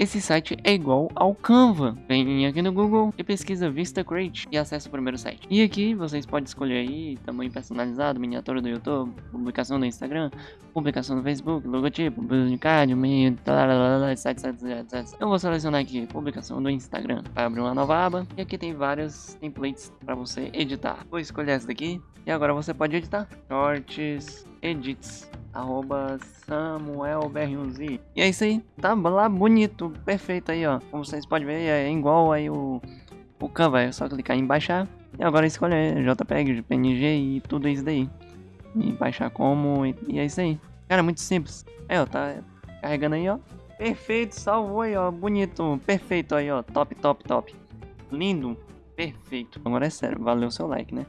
Esse site é igual ao Canva. Vem aqui no Google e pesquisa Vista Create e acessa o primeiro site. E aqui vocês podem escolher aí tamanho personalizado, miniatura do YouTube, publicação no Instagram, publicação no Facebook, logotipo, de card, etc. Eu vou selecionar aqui publicação do Instagram. Vai abrir uma nova aba e aqui tem vários templates para você editar. Vou escolher essa daqui e agora você pode editar. Shorts, edits, arroba samuelbr1z. E é isso aí, tá lá bonito, perfeito aí, ó. Como vocês podem ver, é igual aí o, o Canva, é só clicar em baixar. E agora escolher JPEG, PNG e tudo isso daí. E baixar como, e, e é isso aí. Cara, muito simples. Aí, ó, tá carregando aí, ó. Perfeito, salvou aí, ó. Bonito, perfeito aí, ó. Top, top, top. Lindo, perfeito. Agora é sério, valeu o seu like, né?